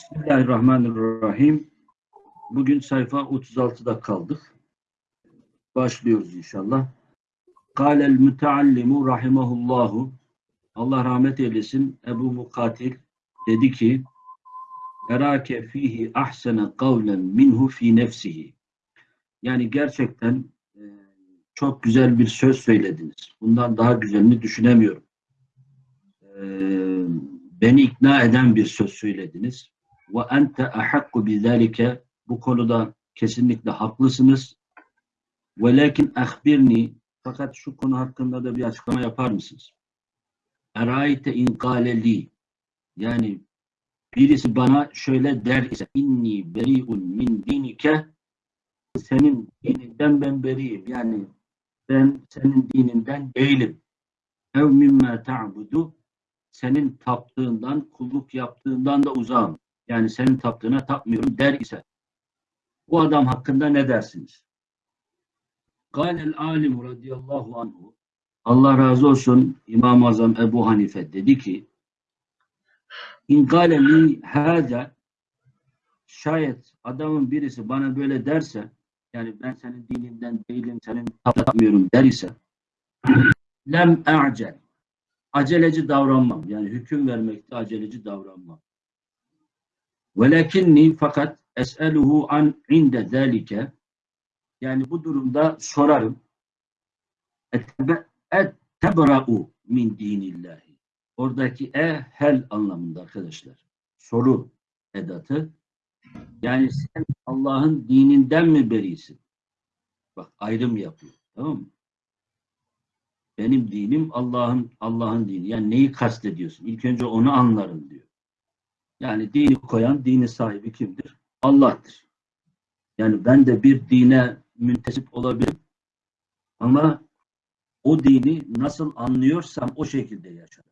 Bismillahirrahmanirrahim. Bugün sayfa 36'da kaldık. Başlıyoruz inşallah. Kâlel müteallimu rahimahullahu Allah rahmet eylesin Ebu Mukatil dedi ki Erake fihi ahsene kavlen minhu fi nefsihi yani gerçekten e, çok güzel bir söz söylediniz. Bundan daha güzelini düşünemiyorum. E, beni ikna eden bir söz söylediniz. Ve ente ahakku bizalike bu konuda kesinlikle haklısınız. Velakin ahbirni fakat şu konu hakkında da bir açıklama yapar mısınız? Eraite in yani birisi bana şöyle der ise inni beriun min dinike senin dininden ben beriyim. Yani ben senin dininden değilim. Ev mimme ta'budu senin taptığından, kulluk yaptığından da uzağım. Yani senin taptığına tapmıyorum der ise bu adam hakkında ne dersiniz? Kâlel alim radıyallahu anhu Allah razı olsun İmam-ı Azam Ebu Hanife dedi ki İn li hâze şayet adamın birisi bana böyle derse yani ben senin dininden değilim, senin tapmıyorum der ise lem a'cel aceleci davranmam. Yani hüküm vermekte aceleci davranmam. Velakinni fakat es'eluhu an inde zalike yani bu durumda sorarım ettebra'u min dinillahi oradaki e hel anlamında arkadaşlar. Soru edatı yani sen Allah'ın dininden mi berisin? Bak ayrım yapıyor. Tamam mı? Benim dinim Allah'ın Allah'ın dini. Yani neyi kastediyorsun? İlk önce onu anlarım diyor. Yani dini koyan, dini sahibi kimdir? Allah'tır. Yani ben de bir dine müntesip olabilirim. Ama o dini nasıl anlıyorsam o şekilde yaşarım.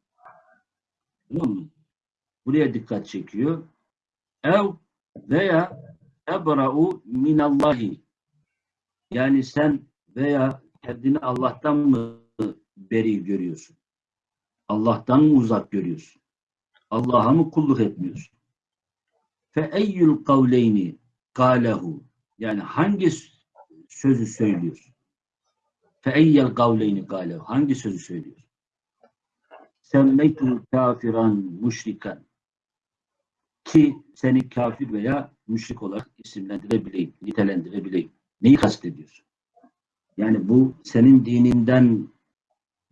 Tamam mı? Buraya dikkat çekiyor. Ev veya ebra'u minallahi yani sen veya kendini Allah'tan mı beri görüyorsun? Allah'tan mı uzak görüyorsun? Allah'a mı kulluk etmiyorsun? Fe eyyül kavleyni kâlehu yani hangi sözü söylüyorsun? Fe eyyel kavleyni kâlehu hangi sözü söylüyorsun? Semmeytul kafiran müşrikan ki seni kafir veya müşrik olarak isimlendirebileyim, nitelendirebileyim. Neyi kastediyorsun? Yani bu senin dininden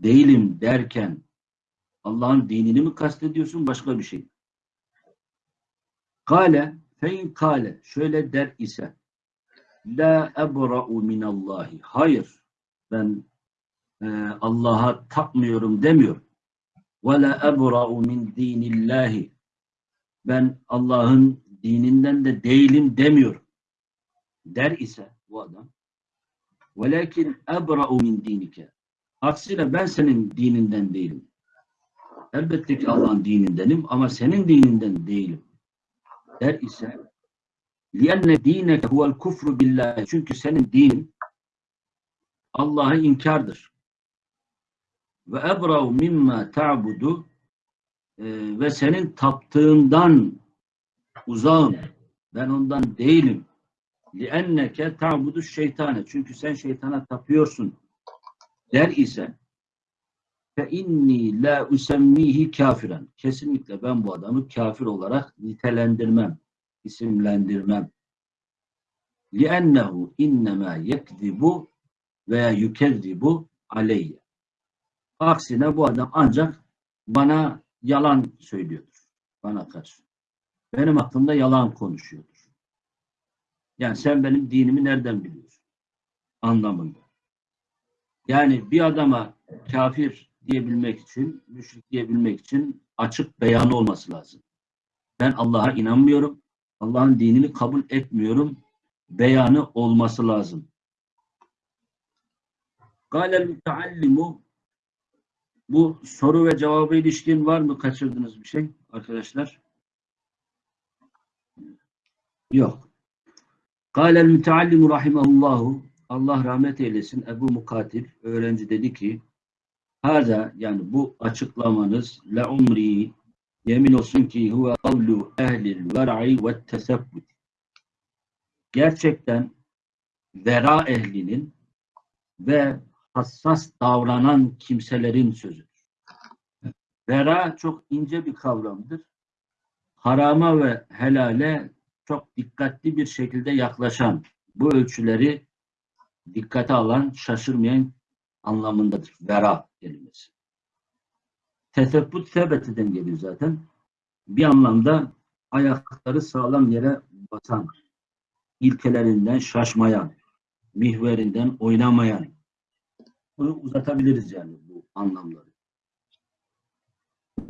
değilim derken Allah'ın dinini mi kastediyorsun başka bir şey? Kale fein kale şöyle der ise la ebra'u minallahi. Hayır ben e, Allah'a tapmıyorum demiyorum. Ve la ebra'u min dinillahi. Ben Allah'ın dininden de değilim demiyorum. Der ise bu adam velakin ebra'u min dinike aksine ben senin dininden değilim elbette ki Allah'ın dinindenim ama senin dininden değilim der ise لِيَنَّ دِينَكَ هُوَ الْكُفْرُ بِاللّٰهِ Çünkü senin din Allah'a inkardır. Ve ebra'u mimma ta'budu ve senin taptığından uzağım. Ben ondan değilim. لِأَنَّكَ تَعْبُدُ şeytane. Çünkü sen şeytana tapıyorsun. Der ise fe inni la usemmihi kafiren. Kesinlikle ben bu adamı kafir olarak nitelendirmem, isimlendirmem. لِأَنَّهُ اِنَّمَا يَكْذِبُ veya yükezzibu aleyye. Aksine bu adam ancak bana yalan söylüyordur. Bana karşı. Benim hakkımda yalan konuşuyordur. Yani sen benim dinimi nereden biliyorsun? Anlamında. Yani bir adama kafir diyebilmek için, müşrik diyebilmek için açık beyanı olması lazım. Ben Allah'a inanmıyorum. Allah'ın dinini kabul etmiyorum. Beyanı olması lazım. Galel müteallimu bu soru ve cevabı ilişkin var mı? Kaçırdınız bir şey arkadaşlar? Yok. Galel müteallimu rahimahullahu Allah rahmet eylesin Ebu Mukatil öğrenci dedi ki Hada yani bu açıklamanız la umri Yemin olsun ki huve kavlu ehlil ver'i ve tesebbut. Gerçekten vera ehlinin ve hassas davranan kimselerin sözüdür. Vera çok ince bir kavramdır. Harama ve helale çok dikkatli bir şekilde yaklaşan, bu ölçüleri dikkate alan, şaşırmayan anlamındadır. Vera kelimesi. Tesebbut sebetiden geliyor zaten. Bir anlamda ayakları sağlam yere basan, ilkelerinden şaşmayan, mihverinden oynamayan. Bunu uzatabiliriz yani bu anlamları.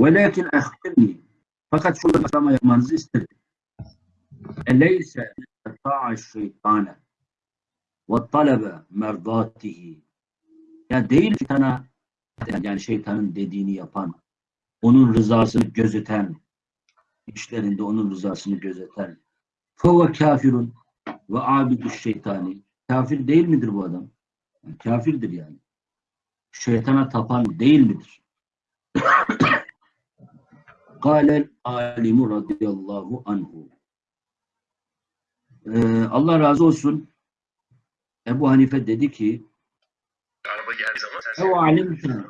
Velakin ehbirni fakat şurada açıklama yapmanızı isterim. Eleyse ta'a şeytane ve talebe merdatihi yani değil şeytana yani şeytanın dediğini yapan onun rızasını gözeten işlerinde onun rızasını gözeten feve kafirun ve abidü şeytani kafir değil midir bu adam? Yani kafirdir yani. Şeytana tapan değil midir? Kâlel alimu radıyallahu anhu. Ee, Allah razı olsun. Ebu Hanife dedi ki Araba geldiği zaman sen Ev.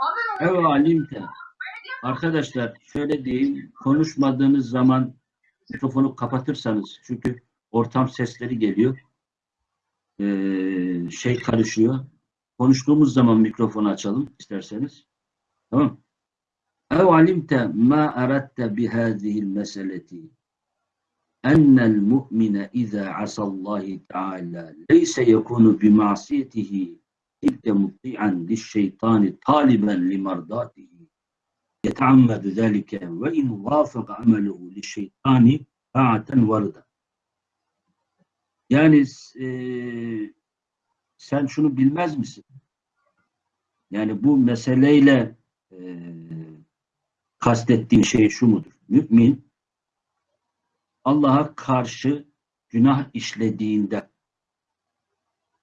Abi ne Ev alimte Arkadaşlar şöyle diyeyim konuşmadığınız zaman mikrofonu kapatırsanız çünkü ortam sesleri geliyor. Ee, şey karışıyor. Konuştuğumuz zaman mikrofonu açalım isterseniz. Tamam. Ev alimte ma aratte bihâzihil meseleti ennel mu'mine izâ asallahi teâlâ leyse yekûnu bima'siyetihi ilke mutti'an lişşeytâni taliben limardâtihi yeteammedu zâlike ve in vâfaka amelehu lişşeytâni ta'aten varda. Yani e, sen şunu bilmez misin? Yani bu meseleyle e, kastettiğim şey şu mudur? Mümin Allah'a karşı günah işlediğinde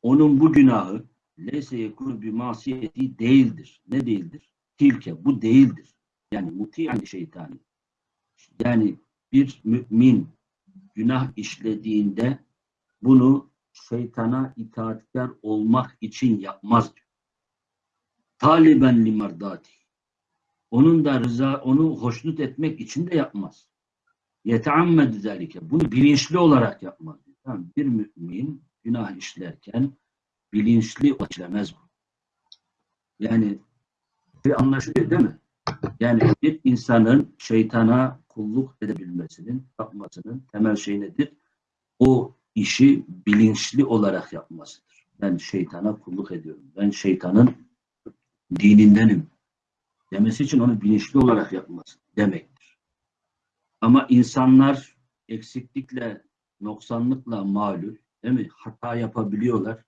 onun bu günahı leyse yekunu bir masiyeti değildir. Ne değildir? Tilke bu değildir. Yani muti'an şeytani. Yani bir mümin günah işlediğinde bunu şeytana itaatkar olmak için yapmaz diyor. Taliben limardati. Onun da rıza, onu hoşnut etmek için de yapmaz. Yeteammedü zelike. Bunu bilinçli olarak. Diyor. Tamam. Bir mümin günah işlerken bilinçli işlemez bu. Yani bir anlaşılıyor değil mi? Yani bir insanın şeytana kulluk edebilmesinin, yapmasının temel şey nedir? O işi bilinçli olarak yapmasıdır. Ben şeytana kulluk ediyorum. Ben şeytanın dinindenim demesi için onu bilinçli olarak yapması demektir. Ama insanlar eksiklikle, noksanlıkla malul, değil mi? Hata yapabiliyorlar.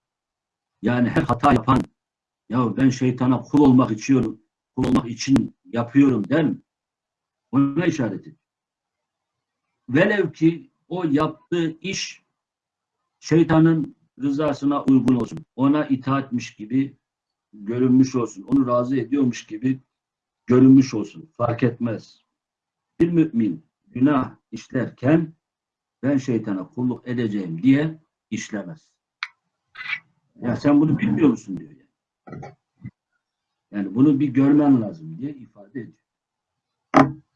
Yani her hata yapan, ya ben şeytana kul olmak içiyorum, kul olmak için yapıyorum der mi? Ona işaret. Velev ki o yaptığı iş şeytanın rızasına uygun olsun. Ona itaatmiş gibi görünmüş olsun. Onu razı ediyormuş gibi görünmüş olsun. Fark etmez. Bir mümin günah işlerken ben şeytana kulluk edeceğim diye işlemez. Ya sen bunu bilmiyor musun diyor. Yani. Yani bunu bir görmen lazım diye ifade ediyor.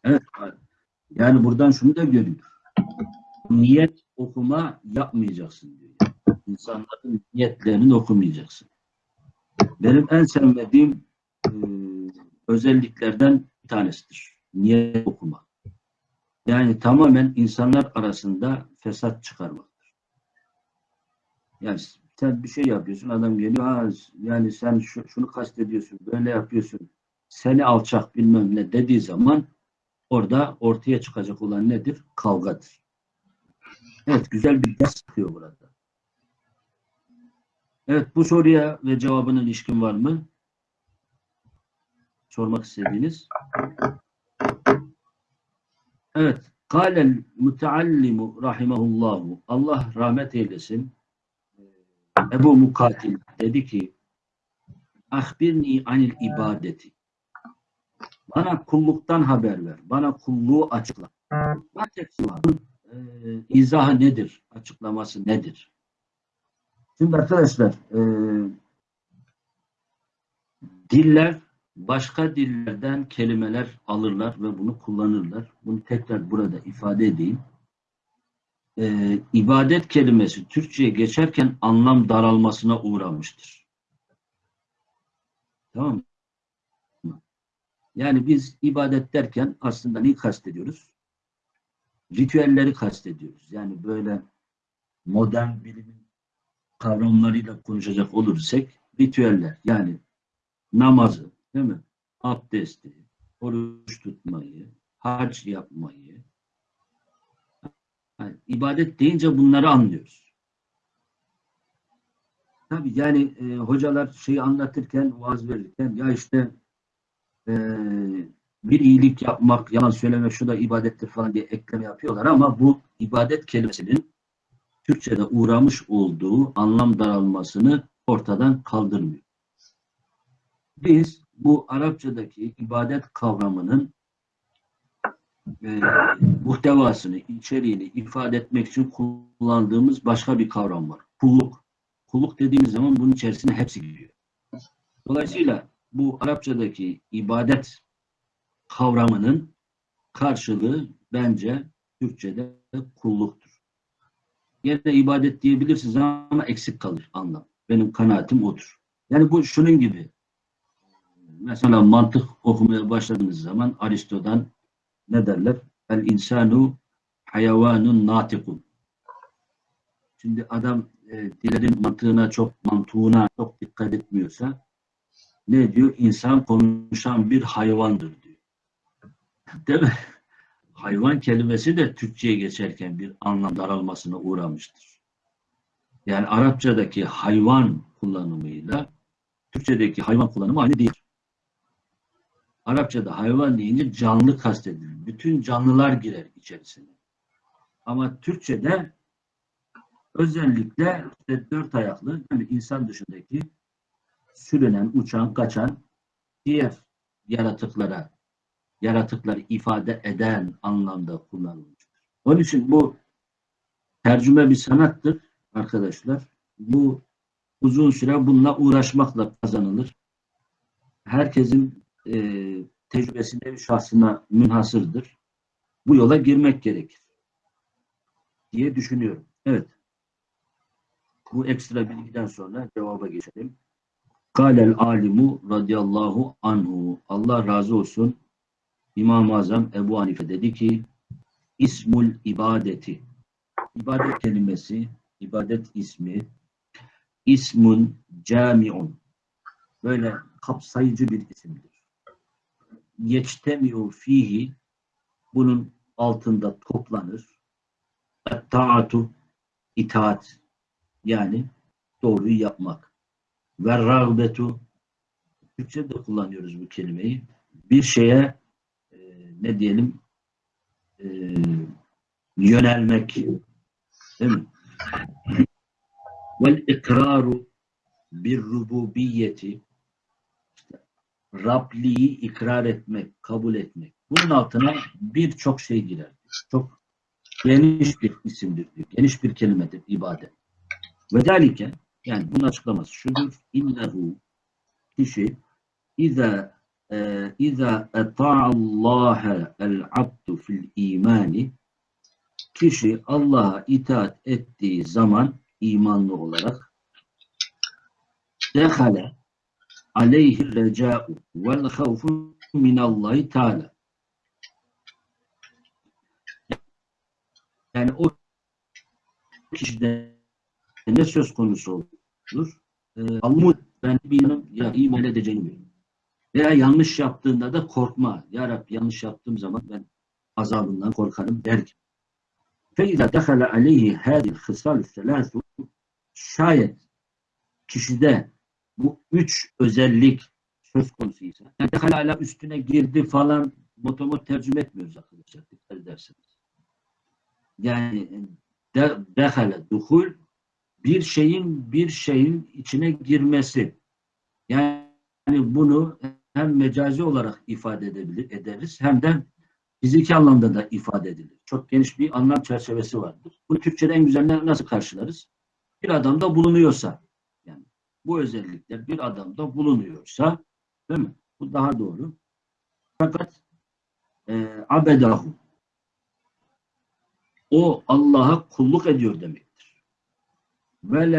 Evet. Yani buradan şunu da görüyor. Niyet okuma yapmayacaksın diyor. Yani. İnsanların niyetlerini okumayacaksın. Benim en sevmediğim e, özelliklerden bir tanesidir. Niyet okuma. Yani tamamen insanlar arasında fesat çıkarmaktır. Yani sen bir şey yapıyorsun, adam geliyor, ha, yani sen şu, şunu kastediyorsun, böyle yapıyorsun, seni alçak bilmem ne dediği zaman orada ortaya çıkacak olan nedir? Kavgadır. Evet, güzel bir ders çıkıyor burada. Evet, bu soruya ve cevabına ilişkin var mı? Sormak istediğiniz. Evet. Kâlel müteallimu rahimahullahu. Allah rahmet eylesin. Ebu Mukatil dedi ki Ahbirni anil ibadeti. Bana kulluktan haber ver. Bana kulluğu açıkla. Bunun, e, izahı nedir? Açıklaması nedir? Şimdi arkadaşlar e, diller başka dillerden kelimeler alırlar ve bunu kullanırlar. Bunu tekrar burada ifade edeyim. E, ibadet kelimesi Türkçe'ye geçerken anlam daralmasına uğramıştır. Tamam mı? Yani biz ibadet derken aslında neyi kastediyoruz? Ritüelleri kastediyoruz. Yani böyle modern bilimin kavramlarıyla konuşacak olursak ritüeller yani namazı, değil mi? Abdesti, oruç tutmayı, hac yapmayı. Yani ibadet deyince bunları anlıyoruz. Tabii yani e, hocalar şeyi anlatırken, vaaz verirken ya işte e, bir iyilik yapmak, yalan söylemek şu da ibadettir falan diye ekleme yapıyorlar ama bu ibadet kelimesinin Türkçe'de uğramış olduğu anlam daralmasını ortadan kaldırmıyor. Biz bu Arapçadaki ibadet kavramının e, muhtevasını, içeriğini ifade etmek için kullandığımız başka bir kavram var. Kulluk. Kulluk dediğimiz zaman bunun içerisine hepsi giriyor. Dolayısıyla bu Arapçadaki ibadet kavramının karşılığı bence Türkçe'de kulluktur. Yine ibadet diyebilirsiniz ama eksik kalır anlam. Benim kanaatim odur. Yani bu şunun gibi. Mesela mantık okumaya başladığınız zaman Aristo'dan ne derler? El insanu hayvanun natikun. Şimdi adam e, dilerin mantığına çok mantığına çok dikkat etmiyorsa ne diyor? İnsan konuşan bir hayvandır diyor. Değil mi? Hayvan kelimesi de Türkçe'ye geçerken bir anlam daralmasına uğramıştır. Yani Arapçadaki hayvan kullanımıyla Türkçedeki hayvan kullanımı aynı değil. Arapçada hayvan deyince canlı kastedilir. Bütün canlılar girer içerisine. Ama Türkçe'de özellikle işte dört ayaklı yani insan dışındaki sürünen, uçan, kaçan diğer yaratıklara yaratıkları ifade eden anlamda kullanılmıştır. Onun için bu tercüme bir sanattır arkadaşlar. Bu uzun süre bununla uğraşmakla kazanılır. Herkesin e, tecrübesine, şahsına münhasırdır. Bu yola girmek gerekir diye düşünüyorum. Evet. Bu ekstra bilgiden sonra cevaba geçelim. Kâlel alimu radıyallahu anhu. Allah razı olsun. İmam-ı Azam Ebu Hanife dedi ki İsmul ibadeti. İbadet kelimesi, ibadet ismi ismun camiun. Böyle kapsayıcı bir isimdir. Yeçtemiu fihi bunun altında toplanır. Taatu itaat yani doğruyu yapmak. Ve rağbetu Türkçe'de kullanıyoruz bu kelimeyi. Bir şeye e, ne diyelim e, yönelmek değil mi? Vel ikraru bir rububiyeti Rabliği ikrar etmek, kabul etmek. Bunun altına birçok şey girer. Çok geniş bir isimdir diyor. Geniş bir kelimedir ibadet. Ve delike yani bunun açıklaması şudur. İnnehu kişi İza e, İza eta'allaha el-abdu fil imani kişi Allah'a itaat ettiği zaman imanlı olarak dehale aleyhi reca'u vel havfu minallahi teala yani o kişide ne söz konusu olur? Ee, Allah ben bir yanım ya iman edeceğini biliyorum. Veya yanlış yaptığında da korkma. Ya Rabbi yanlış yaptığım zaman ben azabından korkarım der ki. فَاِذَا دَخَلَ عَلَيْهِ هَذِي الْخِصَالُ الثَّلَاثُ Şayet kişide bu üç özellik söz konusuysa, yani hala üstüne girdi falan motomot tercüme etmiyoruz arkadaşlar. Dikkat ederseniz. Yani de, dehale, duhul bir şeyin bir şeyin içine girmesi. Yani bunu hem mecazi olarak ifade edebilir, ederiz hem de fiziki anlamda da ifade edilir. Çok geniş bir anlam çerçevesi vardır. Bu Türkçe'de en güzel nasıl karşılarız? Bir adamda bulunuyorsa, bu özellikler bir adamda bulunuyorsa, değil mi? Bu daha doğru. Fakat e, abedahu o Allah'a kulluk ediyor demektir. Ve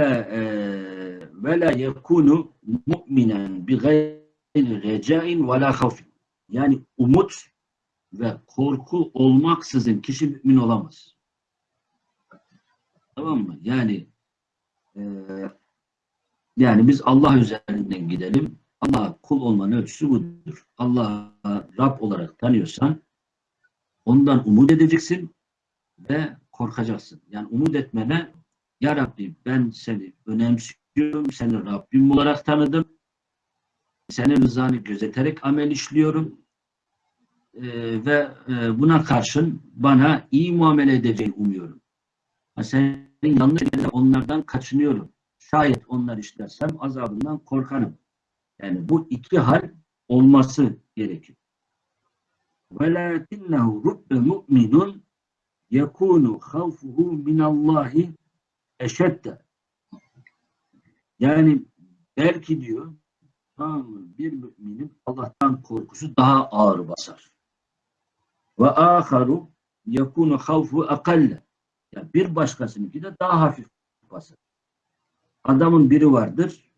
la e, yekunu mu'minen bi gayri recain ve la. Yani umut ve korku olmaksızın kişi mümin olamaz. Tamam mı? Yani e, yani biz Allah üzerinden gidelim. Allah kul olmanın ölçüsü budur. Allah'a Rab olarak tanıyorsan ondan umut edeceksin ve korkacaksın. Yani umut etmene Ya Rabbi ben seni önemsiyorum, seni Rabbim olarak tanıdım. Senin rızanı gözeterek amel işliyorum. Ee, ve e, buna karşın bana iyi muamele edeceğini umuyorum. Ha, Senin yanlış onlardan kaçınıyorum Şayet onlar işlersem azabından korkarım. Yani bu iki hal olması gerekir. وَلَاكِنَّهُ رُبَّ مُؤْمِنٌ يَكُونُ خَوْفُهُ مِنَ اللّٰهِ eşedde. Yani belki diyor tamam mı? Bir müminin Allah'tan korkusu daha ağır basar. Ve aharu yekunu havfu akalle. Yani bir başkasınınki de daha hafif basar. Adamın biri vardır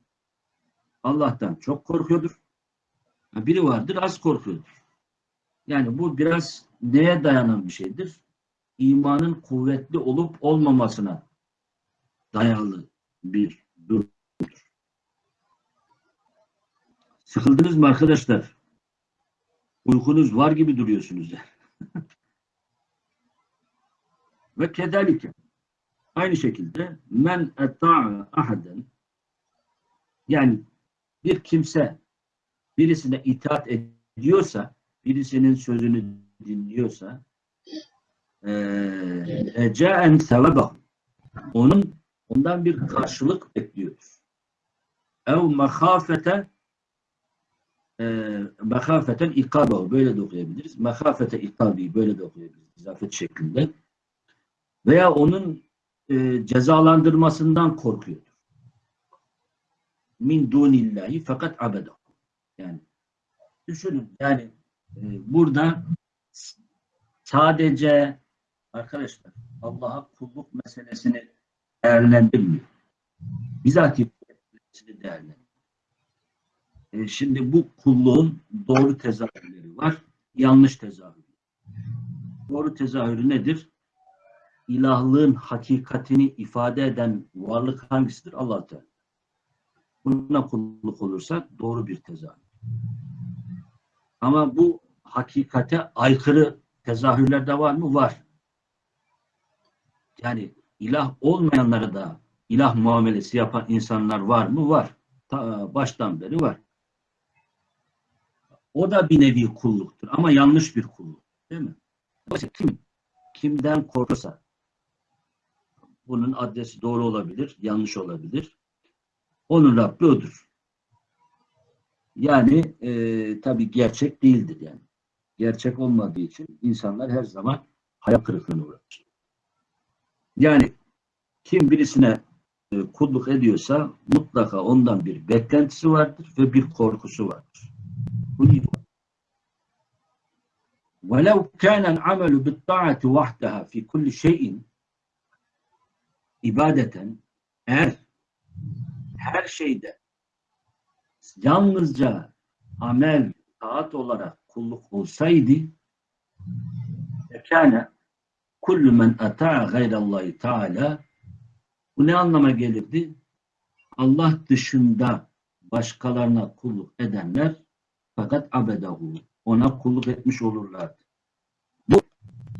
Allah'tan çok korkuyordur. Biri vardır az korkuyordur. Yani bu biraz neye dayanan bir şeydir? İmanın kuvvetli olup olmamasına dayalı bir durumdur. Sıkıldınız mı arkadaşlar? Uykunuz var gibi duruyorsunuz. Ve kedalike aynı şekilde men eta'a ahaden yani bir kimse birisine itaat ediyorsa birisinin sözünü dinliyorsa eee ca'en sevebahu onun ondan bir karşılık bekliyoruz. Ev mehafete mehafeten ikabahu böyle de okuyabiliriz. Mehafete ikabi böyle de okuyabiliriz. İzafet şeklinde. Veya onun e, cezalandırmasından korkuyordur. Min dunillahi fakat abedahu. Yani düşünün yani e, burada sadece arkadaşlar Allah'a kulluk meselesini değerlendirmiyor. Bizatihi meselesini değerlendiriyor. E, şimdi bu kulluğun doğru tezahürleri var, yanlış tezahürleri. Doğru tezahürü nedir? İlahlığın hakikatini ifade eden varlık hangisidir? Allah Teala. Buna kulluk olursa doğru bir tezahür. Ama bu hakikate aykırı tezahürler de var mı? Var. Yani ilah olmayanlara da ilah muamelesi yapan insanlar var mı? Var. Ta, baştan beri var. O da bir nevi kulluktur ama yanlış bir kulluk. Değil mi? Kim kimden korkarsa bunun adresi doğru olabilir, yanlış olabilir. Onun Rabbi odur. Yani e, tabii gerçek değildir yani. Gerçek olmadığı için insanlar her zaman hayal kırıklığına uğrar. Yani kim birisine e, kulluk ediyorsa mutlaka ondan bir beklentisi vardır ve bir korkusu vardır. Bunu ifade. وَلَوْ كَانَ الْعَمَلُ بِالطَّاعَةِ وَحْدَهَا فِي كُلِّ شَيْءٍ ibadeten eğer her şeyde yalnızca amel, taat olarak kulluk olsaydı kâne kullu men ata'a gayrallahi teala bu ne anlama gelirdi? Allah dışında başkalarına kulluk edenler fakat abedahu ona kulluk etmiş olurlardı. Bu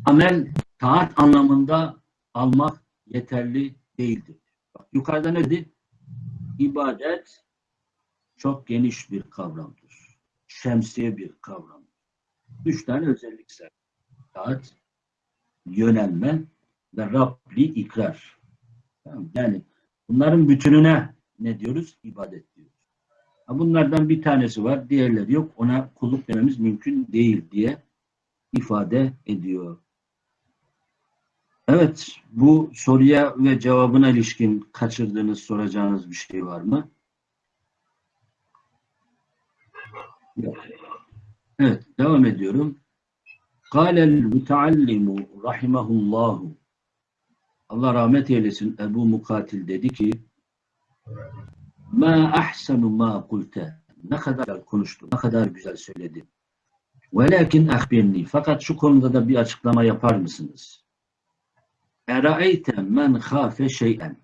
amel taat anlamında almak yeterli değildir. Bak, yukarıda ne dedi? İbadet çok geniş bir kavramdır. Şemsiye bir kavram. Üç tane özellik sahip. Taat, yönelme ve Rabbi ikrar. Tamam, Yani bunların bütününe ne diyoruz? İbadet diyoruz. Bunlardan bir tanesi var, diğerleri yok. Ona kulluk dememiz mümkün değil diye ifade ediyor. Evet, bu soruya ve cevabına ilişkin kaçırdığınız, soracağınız bir şey var mı? Evet, devam ediyorum. Kâlel müteallimu rahimahullahu Allah rahmet eylesin Ebu Mukatil dedi ki Ma ahsenu ma kulte ne kadar konuştu, ne kadar güzel söyledi. Velakin ahbirni fakat şu konuda da bir açıklama yapar mısınız? Eraeyte men khafe şey'en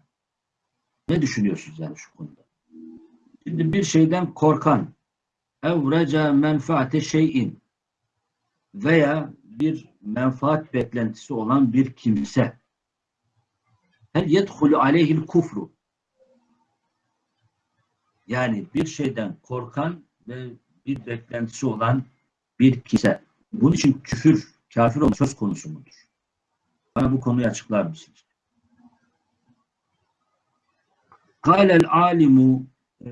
ne düşünüyorsunuz yani şu konuda? Şimdi bir şeyden korkan evreca menfaate şeyin veya bir menfaat beklentisi olan bir kimse hel yedhulu aleyhil kufru yani bir şeyden korkan ve bir beklentisi olan bir kimse. Bunun için küfür, kafir olma söz konusu mudur? Bana bu konuyu açıklar mısınız? Kâlel alimu e,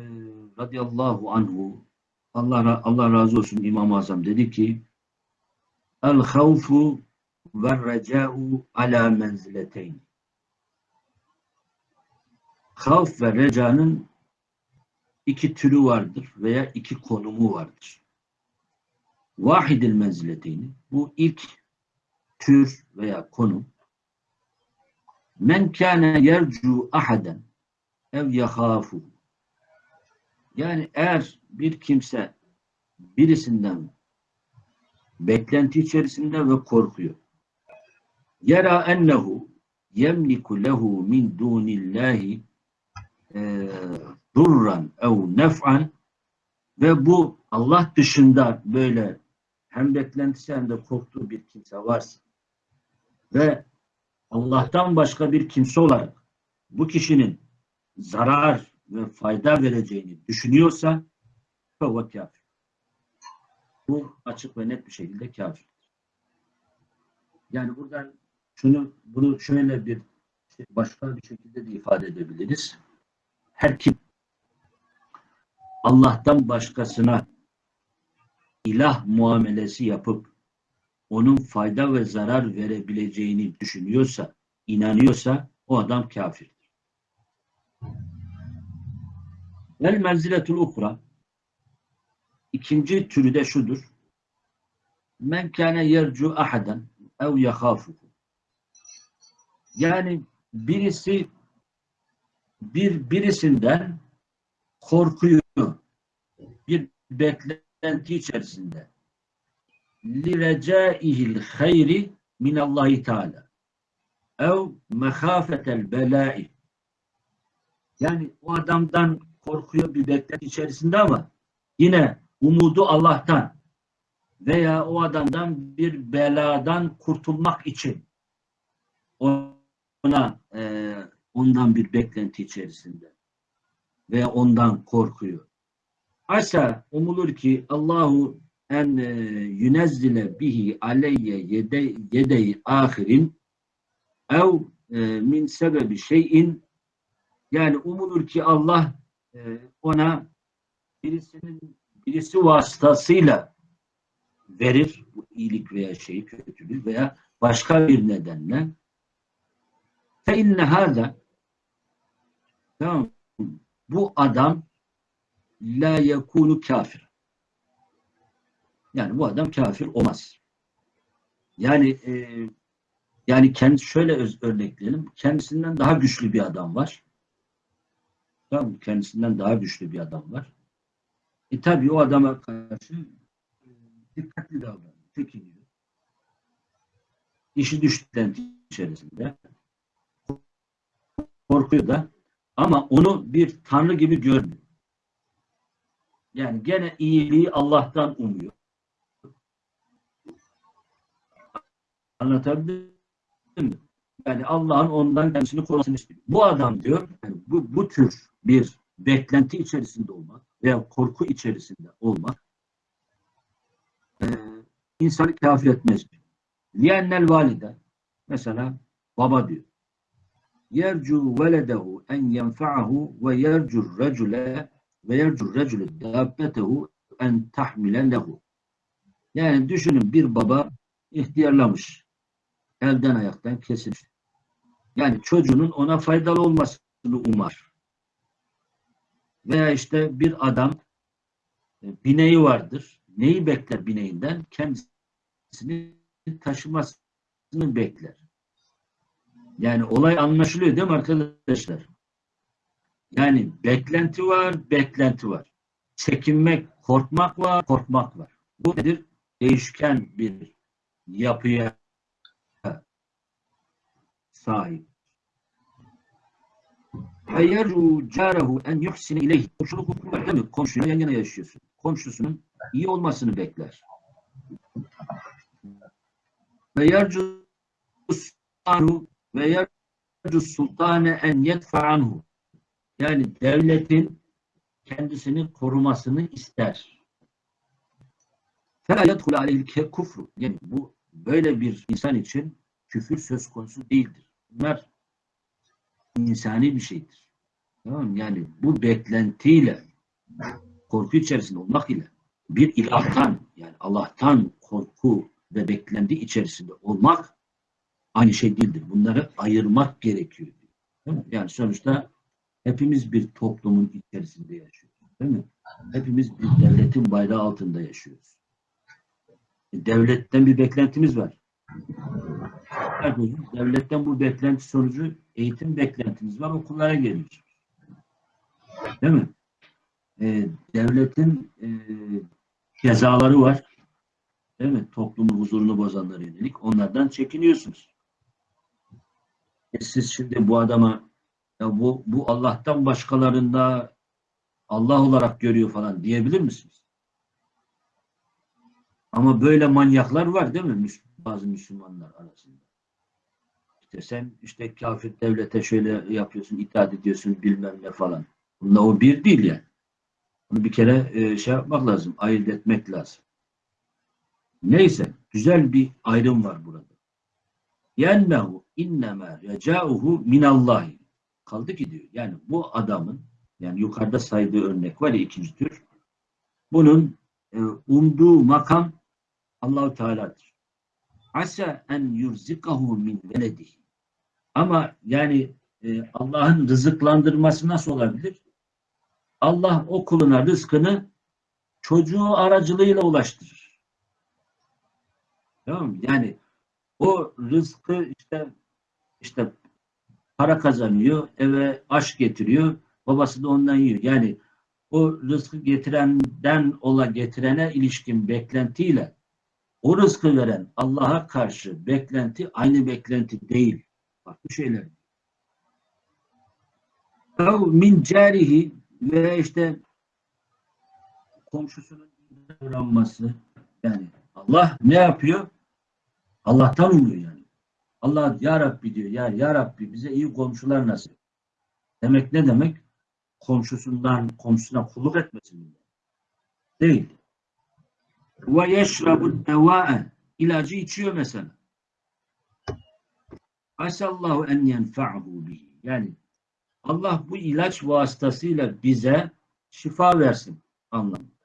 radıyallahu anhu Allah, Allah razı olsun İmam-ı Azam dedi ki El havfu ve reca'u ala menzileteyn Havf ve recanın iki türü vardır veya iki konumu vardır. Vahidil menzileteyni bu ilk tür veya konum men kâne yercu ahaden ev yahâfu yani eğer bir kimse birisinden beklenti içerisinde ve korkuyor. Yera ennehu yemliku lehu min dunillahi e, durran ev nef'an ve bu Allah dışında böyle hem beklentisi hem de korktuğu bir kimse varsa ve Allah'tan başka bir kimse olarak bu kişinin zarar ve fayda vereceğini düşünüyorsa fevve kafir. Bu açık ve net bir şekilde kafirdir. Yani buradan şunu bunu şöyle bir başka bir şekilde de ifade edebiliriz. Her kim Allah'tan başkasına ilah muamelesi yapıp onun fayda ve zarar verebileceğini düşünüyorsa, inanıyorsa o adam kafirdir. Vel menziletul ukra ikinci türü de şudur. Men kâne yercu ahaden ev yahâfuhu yani birisi bir birisinden korkuyor. Bir beklenti içerisinde. لِرَجَائِهِ الْخَيْرِ مِنَ اللّٰهِ Teala ev mehafetel belai yani o adamdan korkuyor bir beklenti içerisinde ama yine umudu Allah'tan veya o adamdan bir beladan kurtulmak için ona e, ondan bir beklenti içerisinde veya ondan korkuyor. Asa umulur ki Allahu en e, yünezzile bihi aleyye yede, yedeyi ahirin ev e, min sebebi şeyin. Yani umulur ki Allah e, ona birisinin birisi vasıtasıyla verir. Bu iyilik veya şeyi kötülüğü veya başka bir nedenle. Fe inne hâzâ tamam bu adam la yekunu kafir. Yani bu adam kafir olmaz. Yani e, yani kendi şöyle öz, örnekleyelim. Kendisinden daha güçlü bir adam var. Tamam? Kendisinden daha güçlü bir adam var. E tabi o adama karşı e, dikkatli davranıyor. Çekiniyor. İşi düştükten içerisinde korkuyor da ama onu bir tanrı gibi görmüyor. Yani gene iyiliği Allah'tan umuyor. Anlatabildim? Yani Allah'ın ondan kendisini korumasını istiyor. Bu adam diyor, yani bu, bu tür bir beklenti içerisinde olmak veya korku içerisinde olmak e, insanı kafir etmez. Liyennel valide mesela baba diyor. Yercu veledehu en yenfa'ahu ve yercu recule ve yercur recülü dabbetehu en tahmile lehu. Yani düşünün bir baba ihtiyarlamış. Elden ayaktan kesilmiş. Yani çocuğunun ona faydalı olmasını umar. Veya işte bir adam e, bineği vardır. Neyi bekler bineğinden? Kendisini taşımasını bekler. Yani olay anlaşılıyor değil mi arkadaşlar? Yani beklenti var, beklenti var. Çekinmek, korkmak var, korkmak var. Bu nedir? Değişken bir yapıya sahip. Hayyaru carehu en yuhsine ileyh. Komşuluk hukuku var değil mi? Komşuyla yan yana yaşıyorsun. Komşusunun iyi olmasını bekler. Ve yercu sultanu ve yercu sultane en yedfe. Yani devletin kendisini korumasını ister. Fela yedhul aleyhil kufru. Yani bu böyle bir insan için küfür söz konusu değildir. Bunlar insani bir şeydir. Tamam? Yani bu beklentiyle korku içerisinde olmak ile bir ilahtan yani Allah'tan korku ve beklenti içerisinde olmak aynı şey değildir. Bunları ayırmak gerekiyor. Değil mi? Yani sonuçta hepimiz bir toplumun içerisinde yaşıyoruz. Değil mi? Hepimiz bir devletin bayrağı altında yaşıyoruz. E, Devletten bir beklentimiz var. Kardeşim, Devletten bu beklenti sonucu eğitim beklentimiz var. Okullara geliyoruz. Değil mi? E, devletin e, cezaları var. Değil mi? Toplumun huzurunu bozanlara yönelik. Onlardan çekiniyorsunuz. E siz şimdi bu adama ya bu, bu Allah'tan başkalarında Allah olarak görüyor falan diyebilir misiniz? Ama böyle manyaklar var değil mi? Bazı Müslümanlar arasında. İşte sen işte kafir devlete şöyle yapıyorsun, itaat ediyorsun bilmem ne falan. Bununla o bir değil yani. Bunu bir kere e, şey yapmak lazım, ayırt etmek lazım. Neyse, güzel bir ayrım var burada. Yennehu innema recauhu minallahi. Kaldı ki diyor. Yani bu adamın yani yukarıda saydığı örnek var ya ikinci tür. Bunun e, umduğu makam Allahu Teala'dır. Asa en yurzikahu min veledihi. Ama yani e, Allah'ın rızıklandırması nasıl olabilir? Allah o kuluna rızkını çocuğu aracılığıyla ulaştırır. Tamam mı? Yani o rızkı işte işte para kazanıyor, eve aş getiriyor, babası da ondan yiyor. Yani o rızkı getirenden ola getirene ilişkin beklentiyle o rızkı veren Allah'a karşı beklenti aynı beklenti değil. Farklı şeyler. Min carihi ve işte komşusunun davranması yani Allah ne yapıyor? Allah'tan umuyor yani. Allah ya Rabbi diyor. Ya, ya Rabbi bize iyi komşular nasip. Demek ne demek? Komşusundan, komşusuna kulluk etmesin. Değil. Ve yeşrabu devâe. İlacı içiyor mesela. Asallahu en yenfa'hu bihi. Yani Allah bu ilaç vasıtasıyla bize şifa versin anlamında.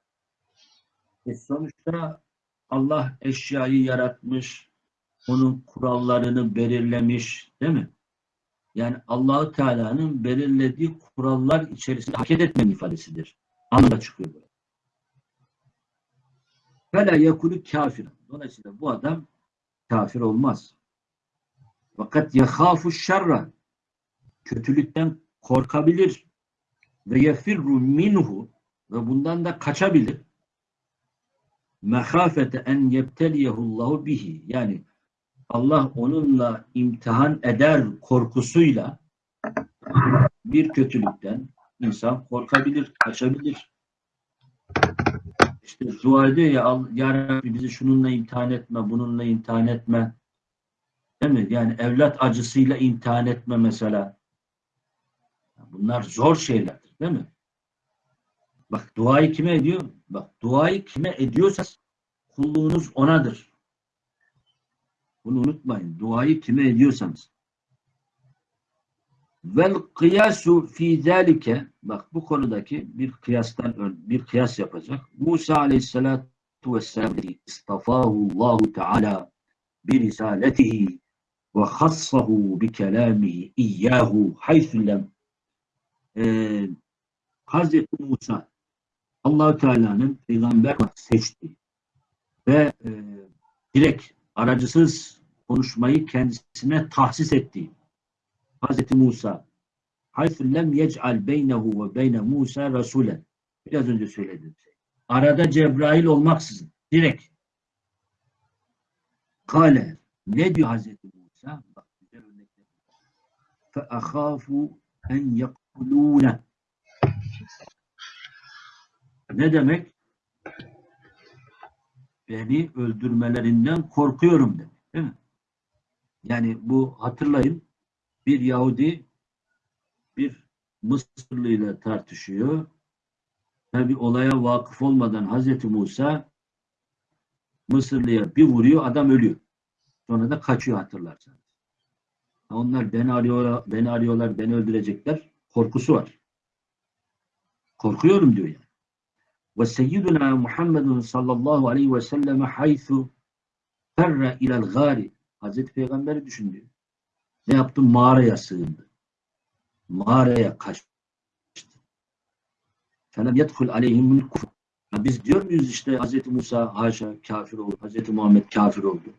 E sonuçta Allah eşyayı yaratmış, onun kurallarını belirlemiş, değil mi? Yani Allahu Teala'nın belirlediği kurallar içerisinde hareket etmenin ifadesidir. Anlamda çıkıyor böyle. Fela yekulu kafir. Dolayısıyla bu adam kafir olmaz. Fakat yekhafu şerra kötülükten korkabilir ve yefirru minhu ve bundan da kaçabilir. Mehafete en yebteliyehullahu bihi yani Allah onunla imtihan eder korkusuyla bir kötülükten insan korkabilir, kaçabilir. İşte dua ediyor ya, "Al- ya Rabbi bizi şununla imtihan etme, bununla imtihan etme. Değil mi? Yani evlat acısıyla imtihan etme mesela. Bunlar zor şeylerdir değil mi? Bak duayı kime ediyor? Bak duayı kime ediyorsanız kulluğunuz onadır. Bunu unutmayın. Duayı kime ediyorsanız. Vel kıyasu fi zalike bak bu konudaki bir kıyastan bir kıyas yapacak. Musa aleyhissalatu vesselam istafahu Allahu Teala bi risaletihi ve hassahu bi kelamihi iyyahu haythu lem Ee, Hazreti Musa allah Teala'nın peygamber seçti ve e, direkt aracısız konuşmayı kendisine tahsis etti. Hazreti Musa haythu lem yec'al beynehu ve beyne Musa rasulen biraz önce söyledim. Arada Cebrail olmaksızın direkt Kale ne diyor Hazreti Musa? Bak güzel örnekler. Fe ahafu en yakulune ne demek? Beni öldürmelerinden korkuyorum demek. Değil mi? Yani bu hatırlayın bir Yahudi bir Mısırlı ile tartışıyor. Tabi olaya vakıf olmadan Hazreti Musa Mısırlıya bir vuruyor adam ölüyor. Sonra da kaçıyor hatırlarsanız. Onlar beni arıyorlar, beni arıyorlar, beni öldürecekler. Korkusu var. Korkuyorum diyor yani. Ve seyyiduna Muhammedun sallallahu aleyhi ve selleme haythu ferre ilel gari. Hazreti Peygamber'i düşündü. Ne yaptı? Mağaraya sığındı. Mağaraya kaçtı. Felem yedhul aleyhimul kufr. Biz diyor muyuz işte Hazreti Musa haşa kafir oldu. Hazreti Muhammed kafir oldu.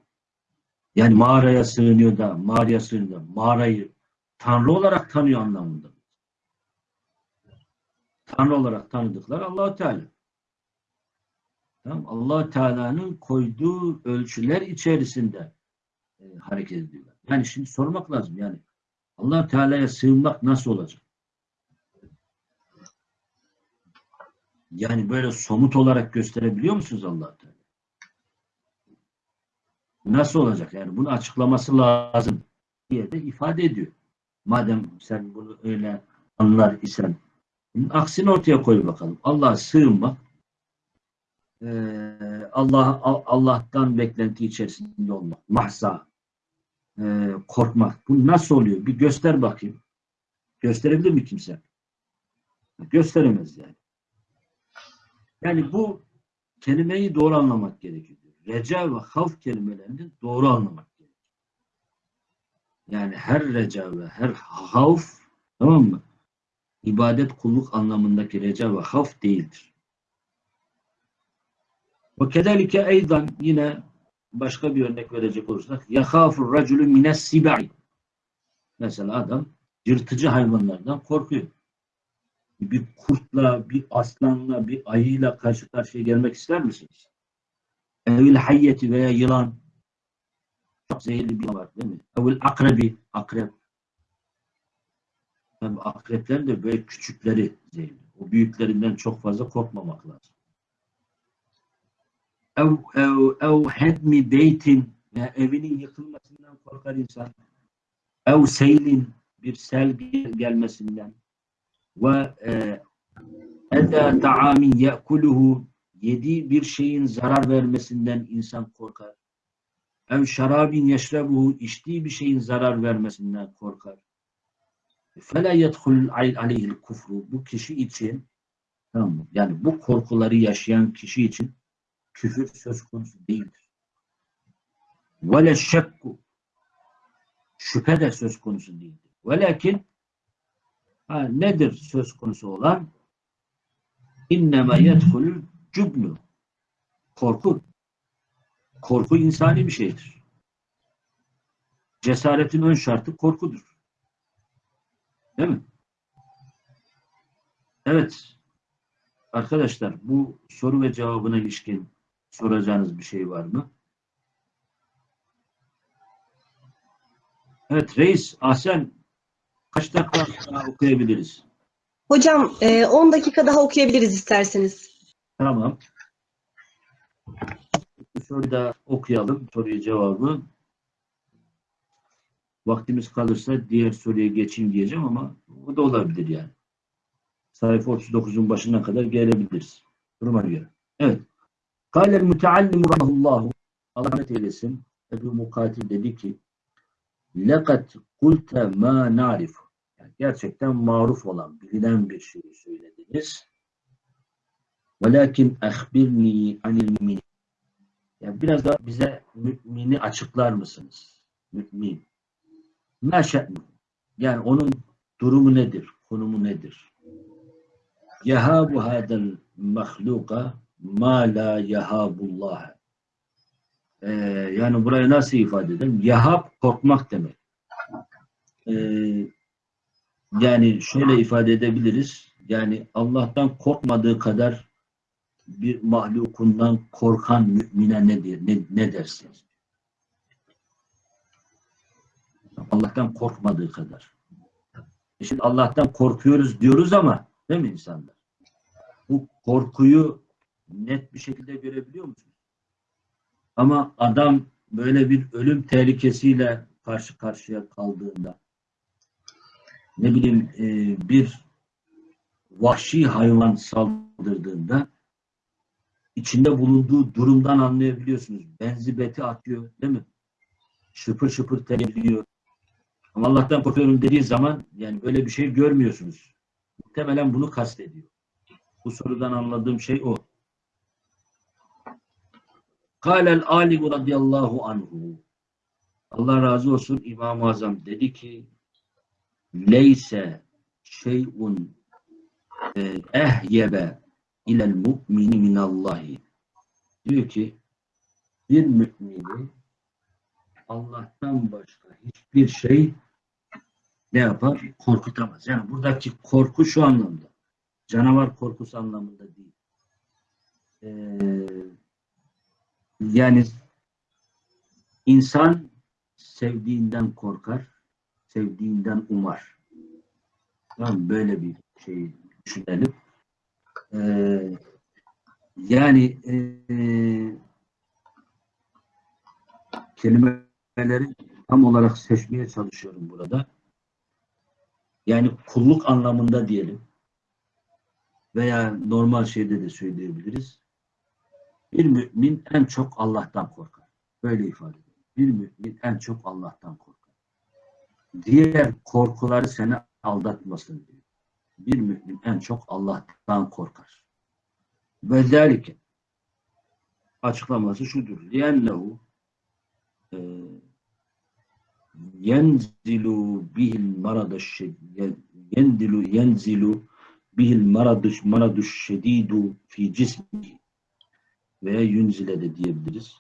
Yani mağaraya sığınıyor da mağaraya sığınıyor da mağarayı Tanrı olarak tanıyor anlamında. Tanrı olarak tanıdıklar allah Teala. Tamam, allah Teala'nın koyduğu ölçüler içerisinde e, hareket ediyorlar. Yani şimdi sormak lazım yani allah Teala'ya sığınmak nasıl olacak? Yani böyle somut olarak gösterebiliyor musunuz allah Teala? Nasıl olacak? Yani bunu açıklaması lazım diye de ifade ediyor. Madem sen bunu öyle anlar isen bunun aksini ortaya koy bakalım. Allah'a sığınmak Allah Allah'tan beklenti içerisinde olmak, mahza, eee, korkmak. Bu nasıl oluyor? Bir göster bakayım. Gösterebilir mi kimse? Gösteremez yani. Yani bu kelimeyi doğru anlamak gerekiyor. Reca ve havf kelimelerini doğru anlamak gerekiyor. Yani her reca ve her havf tamam mı? İbadet kulluk anlamındaki reca ve havf değildir. Ve kederike eydan yine başka bir örnek verecek olursak yahafur raculu mines sibai mesela adam yırtıcı hayvanlardan korkuyor. Bir kurtla, bir aslanla, bir ayıyla karşı karşıya gelmek ister misiniz? Evil hayyeti veya yılan çok zehirli bir var değil mi? Evil akrebi, akrep. Tabii akreplerin de böyle küçükleri zehirli. O büyüklerinden çok fazla korkmamak lazım. Ev, ev, ev hedmi beytin ya evinin yıkılmasından korkar insan. Ev seylin bir sel gelmesinden ve e, eda ta'amin ye'kuluhu yediği bir şeyin zarar vermesinden insan korkar. Ev şarabin yeşrebuhu içtiği bir şeyin zarar vermesinden korkar. Fela yedhul aleyhil kufru bu kişi için tamam? Yani bu korkuları yaşayan kişi için küfür söz konusu değildir. Vele şekku şüphe de söz konusu değildir. Velakin ha, nedir söz konusu olan? İnneme yedhulul cübnü. Korku. Korku insani bir şeydir. Cesaretin ön şartı korkudur. Değil mi? Evet. Arkadaşlar bu soru ve cevabına ilişkin soracağınız bir şey var mı? Evet reis, Ahsen kaç dakika daha okuyabiliriz? Hocam e, 10 dakika daha okuyabiliriz isterseniz. Tamam. Bu soruyu da okuyalım. Soruyu cevabı. Vaktimiz kalırsa diğer soruya geçeyim diyeceğim ama o da olabilir yani. Sayfa 39'un başına kadar gelebiliriz. Duruma göre. Evet. Kâlel müteallimu rahullahu Allah rahmet eylesin. Ebu Mukatil dedi ki lekat kulte ma narif yani gerçekten maruf olan, bilinen bir şeyi söylediniz. Velakin ehbirni anil mümin. Yani biraz da bize mümini açıklar mısınız? Mümin. Ma şe'nu. Yani onun durumu nedir? Konumu nedir? Yahabu hadel mahluka ma la yahabullah. Ee, yani burayı nasıl ifade edelim? Yahab korkmak demek. Ee, yani şöyle ifade edebiliriz. Yani Allah'tan korkmadığı kadar bir mahlukundan korkan mümine ne, der, ne, ne dersiniz? Allah'tan korkmadığı kadar. E Şimdi Allah'tan korkuyoruz diyoruz ama değil mi insanlar? Bu korkuyu net bir şekilde görebiliyor musunuz? Ama adam böyle bir ölüm tehlikesiyle karşı karşıya kaldığında ne bileyim e, bir vahşi hayvan saldırdığında içinde bulunduğu durumdan anlayabiliyorsunuz. Benzi beti atıyor değil mi? Şıpır şıpır terliyor. Ama Allah'tan korkuyorum dediği zaman yani böyle bir şey görmüyorsunuz. Muhtemelen bunu kastediyor. Bu sorudan anladığım şey o. Kâlel alimu radıyallahu anhu. Allah razı olsun İmam-ı Azam dedi ki leyse şeyun e, ehyebe ilel mu'mini minallahi. Diyor ki bir mümini Allah'tan başka hiçbir şey ne yapar? Korkutamaz. Yani buradaki korku şu anlamda. Canavar korkusu anlamında değil. Ee, yani insan sevdiğinden korkar, sevdiğinden umar. Tamam böyle bir şey düşünelim. Ee, yani e, kelimeleri tam olarak seçmeye çalışıyorum burada. Yani kulluk anlamında diyelim veya normal şeyde de söyleyebiliriz. Bir mümin en çok Allah'tan korkar. Böyle ifade ediyor. Bir mümin en çok Allah'tan korkar. Diğer korkuları seni aldatmasın diyor. Bir mümin en çok Allah'tan korkar. Ve zelike açıklaması şudur. Liyennehu yenzilu bihil maradaş yenzilu yenzilu bihil maraduş maraduş şedidu fi cismi veya yunzile de diyebiliriz.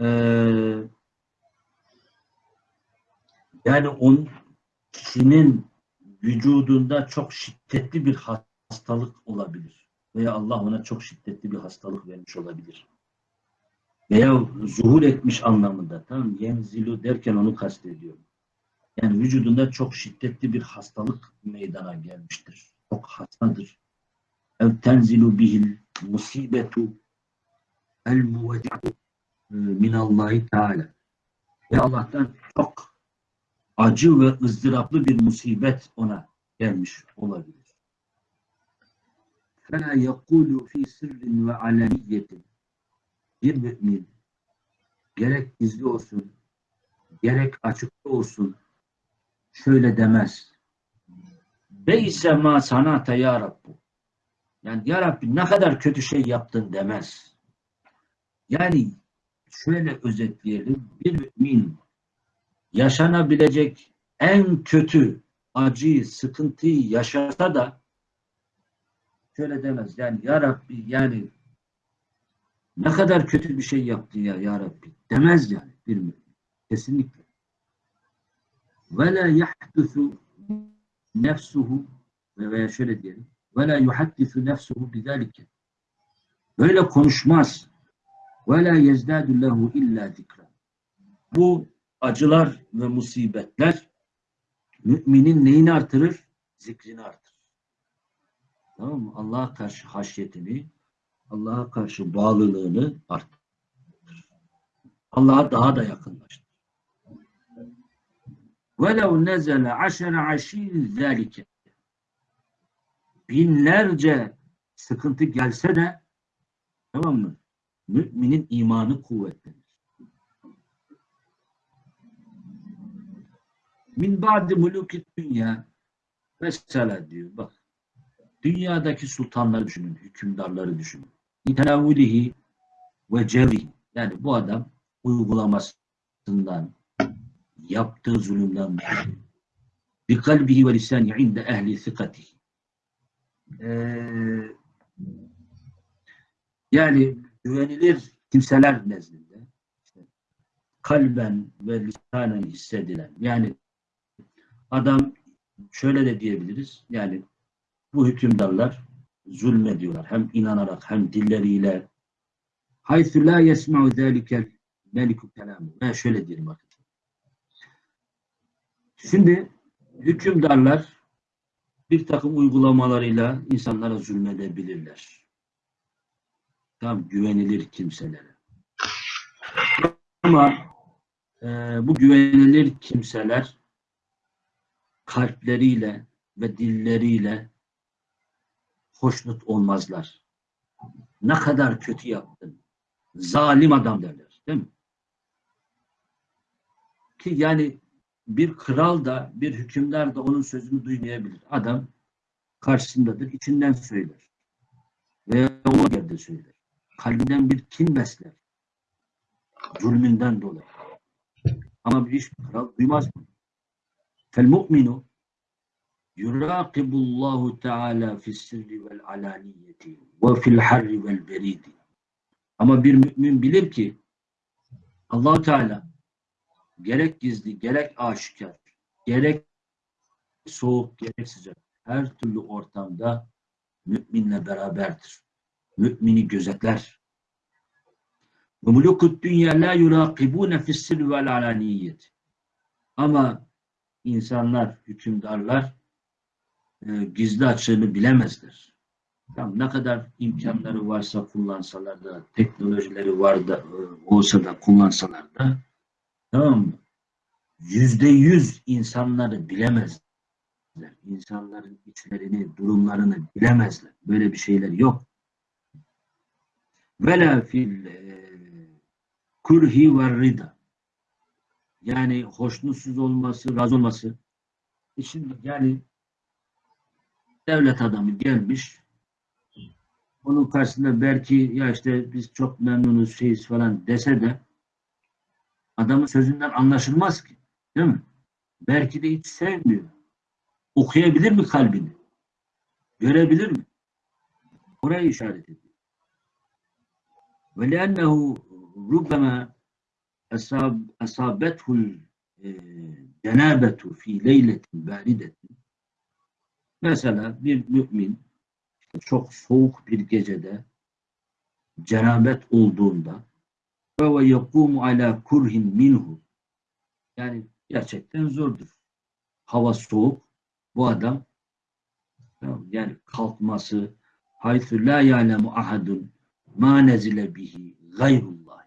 Ee, yani onun kişinin vücudunda çok şiddetli bir hastalık olabilir. Veya Allah ona çok şiddetli bir hastalık vermiş olabilir. Veya zuhur etmiş anlamında. Tamam Yenzilu derken onu kastediyorum. Yani vücudunda çok şiddetli bir hastalık meydana gelmiştir. Çok hastadır. Ev tenzilu bihil musibetu el muvedi'u minallahi teala. Ve Allah'tan çok acı ve ızdıraplı bir musibet ona gelmiş olabilir. فَلَا يَقُولُ ف۪ي سِرٍ وَعَلَنِيَّةٍ Bir mümin gerek gizli olsun, gerek açıkta olsun şöyle demez. Beyse ma sanata ya Rabbu. Yani ya Rabbi ne kadar kötü şey yaptın demez. Yani şöyle özetleyelim. Bir mümin yaşanabilecek en kötü acıyı, sıkıntıyı yaşasa da şöyle demez. Yani ya Rabbi yani ne kadar kötü bir şey yaptı ya ya Rabbi demez yani bir mümin. Kesinlikle. Ve la yahdusu nefsuhu veya şöyle diyelim Ve la yuhaddisu nefsuhu bizalike. Böyle konuşmaz. Ve la yezdadu lehu illa zikra. Bu acılar ve musibetler müminin neyini artırır? Zikrini artırır. Tamam mı? Allah'a karşı haşyetini, Allah'a karşı bağlılığını arttırır. Allah'a daha da yakınlaştırır. وَلَوْ نَزَلَ عَشَرَ عَشِيرٍ ذَٰلِكَ Binlerce sıkıntı gelse de tamam mı? Müminin imanı kuvvetlenir. Min ba'di mulukit dünya mesela diyor bak dünyadaki sultanları düşünün, hükümdarları düşünün. İtenavvulihi ve cevrihi yani bu adam uygulamasından yaptığı zulümden dolayı bi kalbihi ve lisani inde ehli sikatihi Ee, yani güvenilir kimseler nezdinde işte kalben ve lisanen hissedilen yani adam şöyle de diyebiliriz yani bu hükümdarlar zulmediyorlar hem inanarak hem dilleriyle. Haythu la yesma'u zâlikel meliku kelamı ve şöyle diyelim bakın şimdi hükümdarlar bir takım uygulamalarıyla insanlara zulmedebilirler. Tam güvenilir kimselere. Ama e, bu güvenilir kimseler kalpleriyle ve dilleriyle hoşnut olmazlar. Ne kadar kötü yaptın. Zalim adam derler. Değil mi? Ki yani bir kral da bir hükümdar da onun sözünü duymayabilir. Adam karşısındadır, içinden söyler. Veya o yerde söyler. Kalbinden bir kin besler. Zulmünden dolayı. Ama bir iş kral duymaz mı? Fel mu'minu yuraqibullahu teala fis sirri vel alaniyeti ve fil harri vel beridi. Ama bir mümin bilir ki allah Teala gerek gizli, gerek aşikar, gerek soğuk, gerek sıcak her türlü ortamda müminle beraberdir. Mümini gözetler. Ve mulukut dünya la yurakibune fissir vel alaniyet. Ama insanlar, hükümdarlar e, gizli açığını bilemezler. Tamam, ne kadar imkanları varsa kullansalar da, teknolojileri var da, e, olsa da kullansalar da Tamam mı? Yüzde yüz insanları bilemezler. İnsanların içlerini, durumlarını bilemezler. Böyle bir şeyler yok. Vela fil e, kurhi ve rida. Yani hoşnutsuz olması, razı olması. E şimdi yani devlet adamı gelmiş onun karşısında belki ya işte biz çok memnunuz şeyiz falan dese de Adamın sözünden anlaşılmaz ki. Değil mi? Belki de hiç sevmiyor. Okuyabilir mi kalbini? Görebilir mi? Orayı işaret ediyor. Ve lennehu rubbema asabethul cenabetu fi leyletin baridetin Mesela bir mümin çok soğuk bir gecede cenabet olduğunda ve yekumu ala kurhin minhu. Yani gerçekten zordur. Hava soğuk. Bu adam yani kalkması haythu la ya'lemu ahadun ma nezile bihi gayrullah.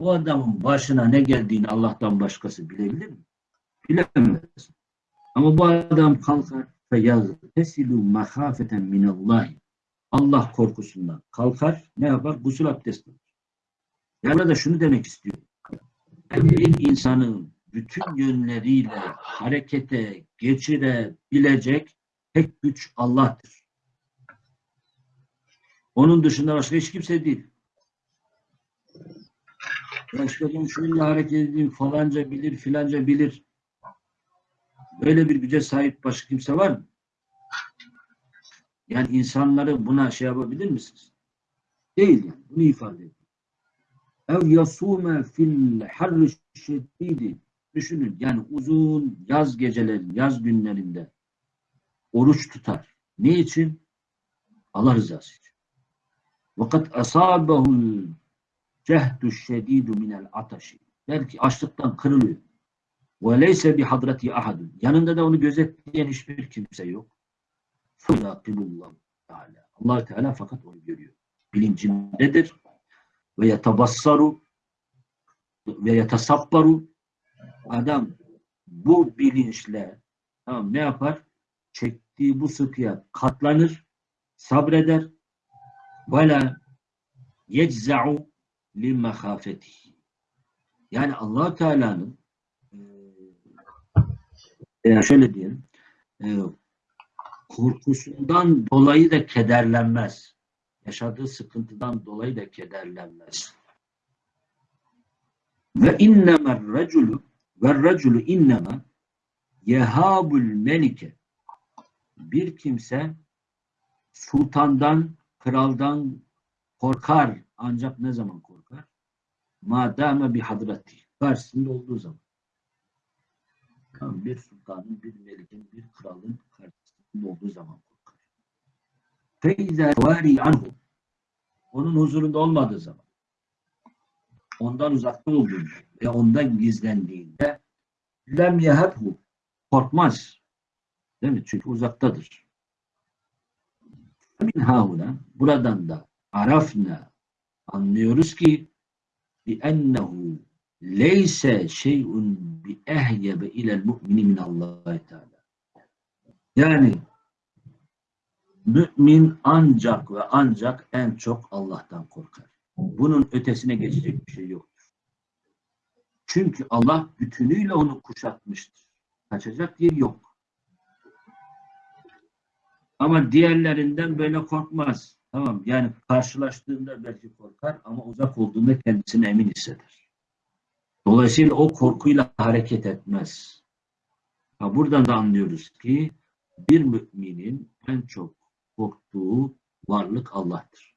Bu adamın başına ne geldiğini Allah'tan başkası bilebilir mi? Bilemez. Ama bu adam kalkar ve yaztesilu mahafeten minallahi. Allah korkusundan kalkar, ne yapar? Gusül abdesti Yani da şunu demek istiyorum. Bir insanın bütün yönleriyle harekete geçirebilecek tek güç Allah'tır. Onun dışında başka hiç kimse değil. Başka ben şöyle hareket edeyim falanca bilir filanca bilir. Böyle bir güce sahip başka kimse var mı? Yani insanları buna şey yapabilir misiniz? Değil yani. Bunu ifade ediyor ev yasume fil harri şedidi düşünün yani uzun yaz gecelerin yaz günlerinde oruç tutar. Ne için? Allah rızası için. Vakat asabahul cehdu şedidu minel ataşi. Belki açlıktan kırılıyor. Ve leyse bi hadrati ahadun. Yanında da onu gözetleyen hiçbir kimse yok. Fıyakibullah Teala. allah Teala fakat onu görüyor. Bilincindedir ve yetabassaru ve yetasabbaru adam bu bilinçle tamam ne yapar? Çektiği bu sıkıya katlanır, sabreder ve la yecza'u li mehafetihi. Yani allah Teala'nın Yani şöyle diyelim. e, korkusundan dolayı da kederlenmez. Yaşadığı sıkıntıdan dolayı da kederlenmez. Ve innemer reculu ve reculu innema yehabul melike bir kimse sultandan, kraldan korkar ancak ne zaman korkar? Madame bir hadrati. Karşısında olduğu zaman. Tamam, bir sultanın, bir melikin, bir kralın karşısında olduğu zaman Feyze vari anhu. Onun huzurunda olmadığı zaman. Ondan uzakta olduğunda ve ondan gizlendiğinde lem yehebhu. Korkmaz. Değil mi? Çünkü uzaktadır. Min hahuna buradan da arafna anlıyoruz ki bi ennehu leyse şey'un bi ehyebe ilel mu'mini min Allah Teala. Yani mümin ancak ve ancak en çok Allah'tan korkar. Bunun ötesine geçecek bir şey yoktur. Çünkü Allah bütünüyle onu kuşatmıştır. Kaçacak yer yok. Ama diğerlerinden böyle korkmaz. Tamam yani karşılaştığında belki korkar ama uzak olduğunda kendisini emin hisseder. Dolayısıyla o korkuyla hareket etmez. Ha, buradan da anlıyoruz ki bir müminin en çok korktuğu varlık Allah'tır.